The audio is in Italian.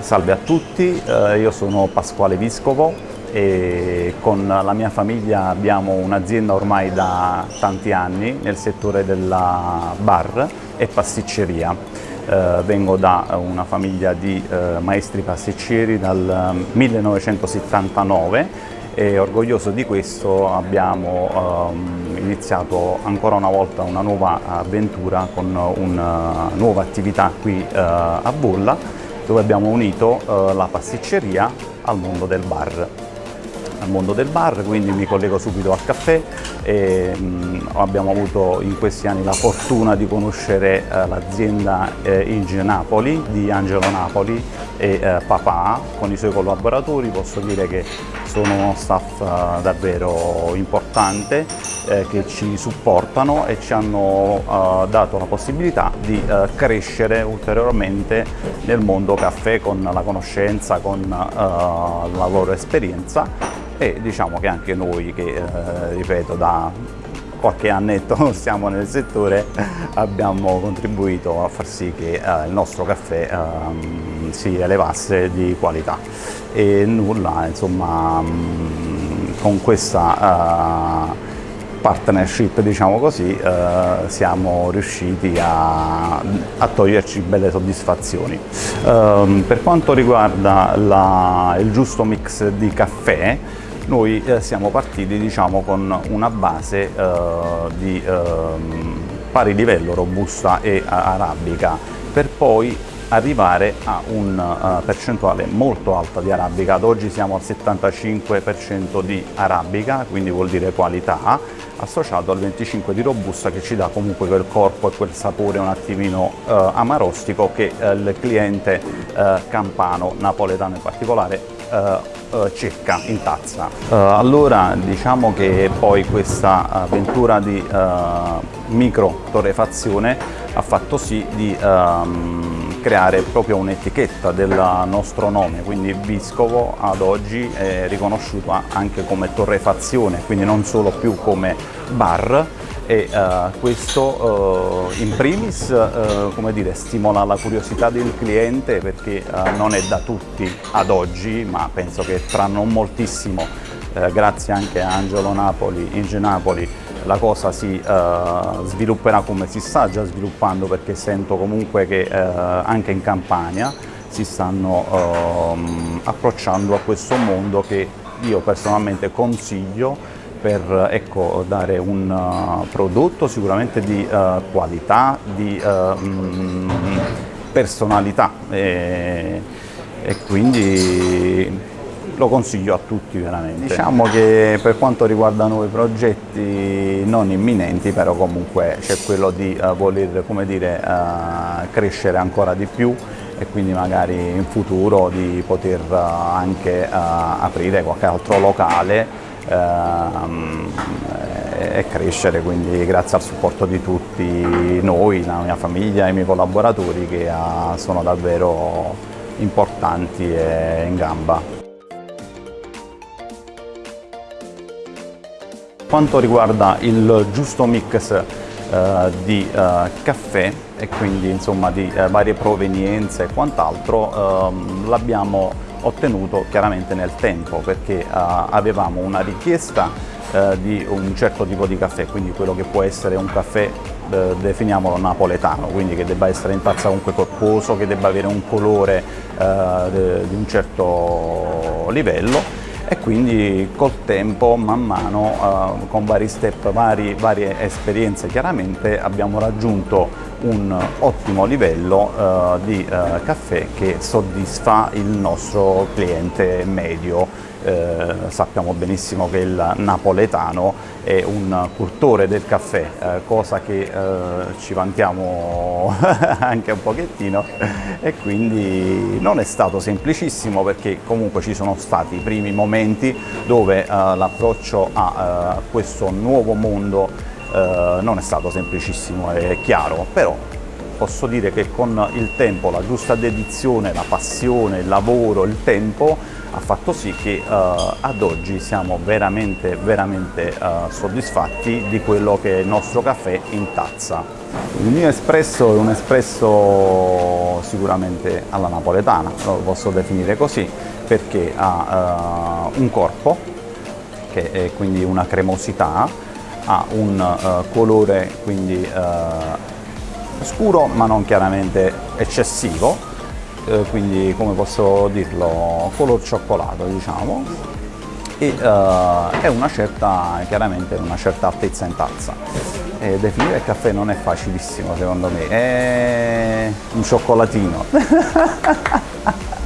Salve a tutti, eh, io sono Pasquale Viscovo e con la mia famiglia abbiamo un'azienda ormai da tanti anni nel settore della bar e pasticceria. Eh, vengo da una famiglia di eh, maestri pasticceri dal 1979 e orgoglioso di questo abbiamo um, iniziato ancora una volta una nuova avventura con una nuova attività qui a Bolla dove abbiamo unito uh, la pasticceria al mondo del bar al mondo del bar, quindi mi collego subito al caffè e mh, abbiamo avuto in questi anni la fortuna di conoscere eh, l'azienda eh, Inge Napoli di Angelo Napoli e eh, Papà con i suoi collaboratori, posso dire che sono uno staff eh, davvero importante eh, che ci supportano e ci hanno eh, dato la possibilità di crescere ulteriormente nel mondo caffè con la conoscenza, con la loro esperienza e diciamo che anche noi che, eh, ripeto, da qualche annetto stiamo nel settore abbiamo contribuito a far sì che eh, il nostro caffè eh, si elevasse di qualità e nulla, insomma, mh, con questa uh, partnership, diciamo così, eh, siamo riusciti a, a, toglierci belle soddisfazioni. Eh, per quanto riguarda la, il giusto mix di caffè, noi eh, siamo partiti diciamo, con una base eh, di eh, pari livello robusta e arabica per poi arrivare a una uh, percentuale molto alta di arabica, ad oggi siamo al 75% di arabica, quindi vuol dire qualità, associato al 25% di robusta che ci dà comunque quel corpo e quel sapore un attimino uh, amarostico che uh, il cliente campano, napoletano in particolare, cerca in tazza. allora diciamo che poi questa avventura di micro torrefazione ha fatto sì di um, creare proprio un'etichetta del nostro nome, quindi Viscovo ad oggi è riconosciuto anche come torrefazione, quindi non solo più come bar e uh, questo uh, in primis uh, dire, stimola la curiosità del cliente perché non è da tutti ad oggi, ma penso che tra non moltissimo, grazie anche a Angelo Napoli, Inge Napoli, la cosa si svilupperà come si sta già sviluppando perché sento comunque che anche in Campania si stanno uh, approcciando a questo mondo che io personalmente consiglio per ecco, dare un prodotto sicuramente di qualità, di mm, personalità e, e quindi lo consiglio a tutti veramente. Diciamo che per quanto riguarda nuovi progetti non imminenti, però comunque c'è quello di uh, voler dire, uh, crescere ancora di più e quindi magari in futuro di poter uh, anche aprire qualche altro locale e crescere, quindi grazie al supporto di tutti noi, la mia famiglia e i miei collaboratori che sono davvero importanti e in gamba. Quanto riguarda il giusto mix eh, di eh, caffè e quindi insomma di eh, varie provenienze e quant'altro ehm, l'abbiamo ottenuto chiaramente nel tempo perché eh, avevamo una richiesta eh, di un certo tipo di caffè, quindi quello che può essere un caffè eh, definiamolo napoletano, quindi che debba essere in tazza comunque corposo, che debba avere un colore di un certo livello. E quindi col tempo, man mano, eh, con vari step, vari, varie esperienze chiaramente abbiamo raggiunto un ottimo livello eh, di eh, caffè che soddisfa il nostro cliente medio. Eh, sappiamo benissimo che il napoletano è un cultore del caffè, eh, cosa che eh, ci vantiamo anche un pochettino. E quindi non è stato semplicissimo perché comunque ci sono stati i primi momenti dove eh, l'approccio a eh, questo nuovo mondo eh, non è stato semplicissimo e chiaro, però posso dire che con il tempo, la giusta dedizione, la passione, il lavoro, il tempo ha fatto sì che uh, ad oggi siamo veramente, veramente uh, soddisfatti di quello che è il nostro caffè in tazza. Il mio espresso è un espresso sicuramente alla napoletana, lo posso definire così, perché ha uh, un corpo, che è quindi una cremosità, ha un uh, colore quindi uh, scuro ma non chiaramente eccessivo, quindi come posso dirlo, color cioccolato diciamo, e è una certa, chiaramente una certa altezza in tazza. Eh, definire il caffè non è facilissimo secondo me, è un cioccolatino.